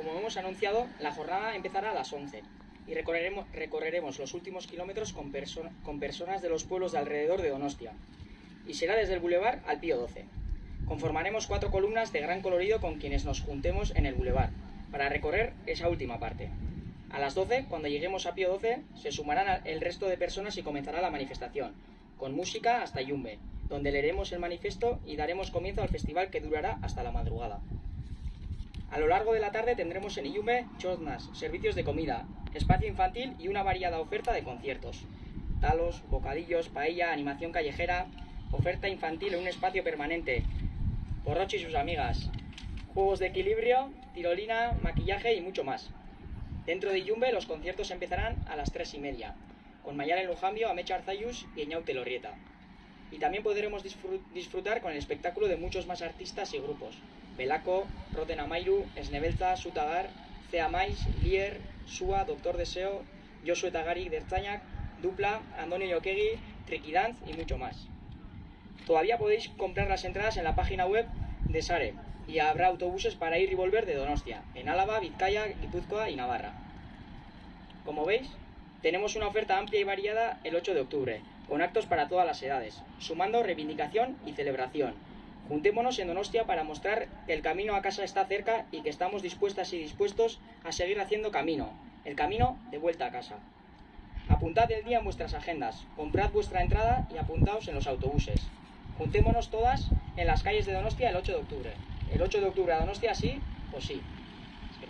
Como hemos anunciado, la jornada empezará a las 11 y recorreremos, los últimos kilómetros con, perso- con personas de los pueblos de alrededor de Donostia. Y será desde el bulevar al Pío 12. Conformaremos cuatro columnas de gran colorido con quienes nos juntemos en el bulevar para recorrer esa última parte. A las 12, cuando lleguemos a Pío 12, se sumarán el resto de personas y comenzará la manifestación, con música hasta Yumbe, donde leeremos el manifiesto y daremos comienzo al festival que durará hasta la madrugada. A lo largo de la tarde tendremos en Iyume choznas, servicios de comida, espacio infantil y una variada oferta de conciertos. Talos, bocadillos, paella, animación callejera, oferta infantil en un espacio permanente, Porrochi y sus amigas, juegos de equilibrio, tirolina, maquillaje y mucho más. Dentro de Iyumbe los conciertos empezarán a las tres y media, con Mayalen Lujambio, Amecha Arzayus y Eñaute Lorrieta. Y también podremos disfru- disfrutar con el espectáculo de muchos más artistas y grupos. Belaco, Roten Amairu, Esnebelza, Sutagar, Cea Mais, Lier, Sua, Doctor Deseo, Josué Tagari, Dertzainak, Dupla, Andoni Yokegi, Triquidanz y mucho más. Todavía podéis comprar las entradas en la página web de Sare y habrá autobuses para ir y volver de Donostia, en Álava, Vizcaya, Guipúzcoa y Navarra. Como veis, tenemos una oferta amplia y variada el 8 de octubre, con actos para todas las edades, sumando reivindicación y celebración. Juntémonos en Donostia para mostrar que el camino a casa está cerca y que estamos dispuestas y dispuestos a seguir haciendo camino, el camino de vuelta a casa. Apuntad el día en vuestras agendas, comprad vuestra entrada y apuntaos en los autobuses. Juntémonos todas en las calles de Donostia el 8 de octubre. El 8 de octubre a Donostia sí o sí. Es que